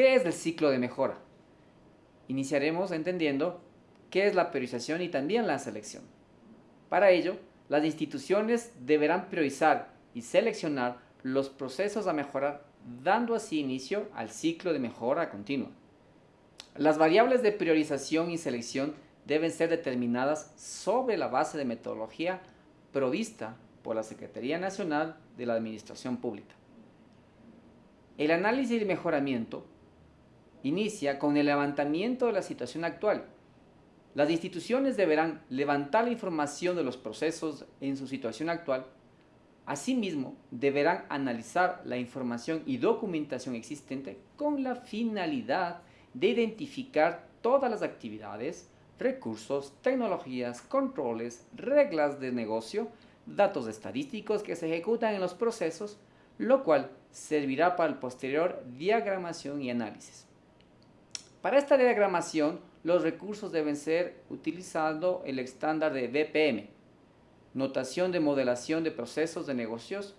¿Qué es el ciclo de mejora? Iniciaremos entendiendo qué es la priorización y también la selección. Para ello, las instituciones deberán priorizar y seleccionar los procesos a mejorar, dando así inicio al ciclo de mejora continua. Las variables de priorización y selección deben ser determinadas sobre la base de metodología provista por la Secretaría Nacional de la Administración Pública. El análisis de mejoramiento inicia con el levantamiento de la situación actual. Las instituciones deberán levantar la información de los procesos en su situación actual. Asimismo, deberán analizar la información y documentación existente con la finalidad de identificar todas las actividades, recursos, tecnologías, controles, reglas de negocio, datos estadísticos que se ejecutan en los procesos, lo cual servirá para el posterior diagramación y análisis. Para esta diagramación, los recursos deben ser utilizando el estándar de BPM, Notación de Modelación de Procesos de Negocios,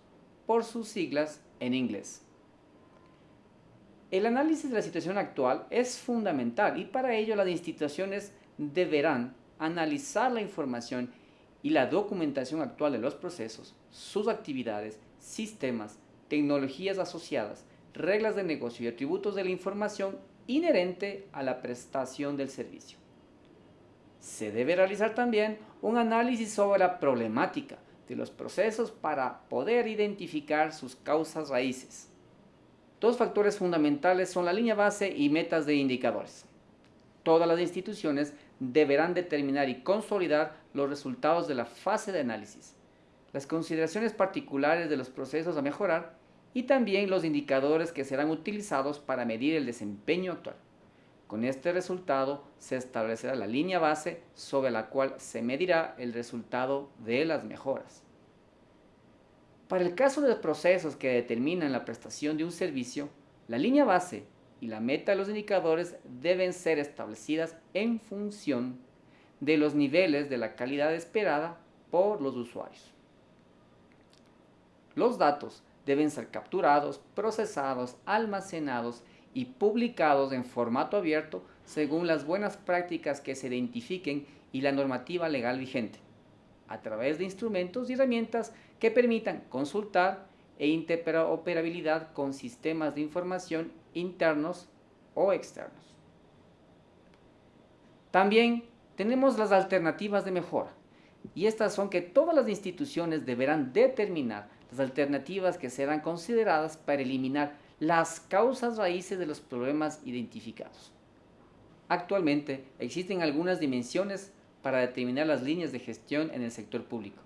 por sus siglas en inglés. El análisis de la situación actual es fundamental y para ello las instituciones deberán analizar la información y la documentación actual de los procesos, sus actividades, sistemas, tecnologías asociadas, reglas de negocio y atributos de la información inherente a la prestación del servicio. Se debe realizar también un análisis sobre la problemática de los procesos para poder identificar sus causas raíces. Dos factores fundamentales son la línea base y metas de indicadores. Todas las instituciones deberán determinar y consolidar los resultados de la fase de análisis, las consideraciones particulares de los procesos a mejorar y también los indicadores que serán utilizados para medir el desempeño actual. Con este resultado se establecerá la línea base sobre la cual se medirá el resultado de las mejoras. Para el caso de los procesos que determinan la prestación de un servicio, la línea base y la meta de los indicadores deben ser establecidas en función de los niveles de la calidad esperada por los usuarios. Los datos deben ser capturados, procesados, almacenados y publicados en formato abierto según las buenas prácticas que se identifiquen y la normativa legal vigente, a través de instrumentos y herramientas que permitan consultar e interoperabilidad con sistemas de información internos o externos. También tenemos las alternativas de mejora y estas son que todas las instituciones deberán determinar alternativas que serán consideradas para eliminar las causas raíces de los problemas identificados. Actualmente existen algunas dimensiones para determinar las líneas de gestión en el sector público.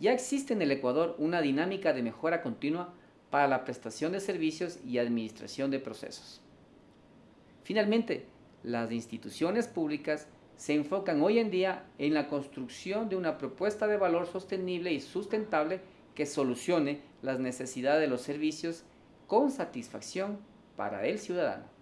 Ya existe en el Ecuador una dinámica de mejora continua para la prestación de servicios y administración de procesos. Finalmente, las instituciones públicas se enfocan hoy en día en la construcción de una propuesta de valor sostenible y sustentable que solucione las necesidades de los servicios con satisfacción para el ciudadano.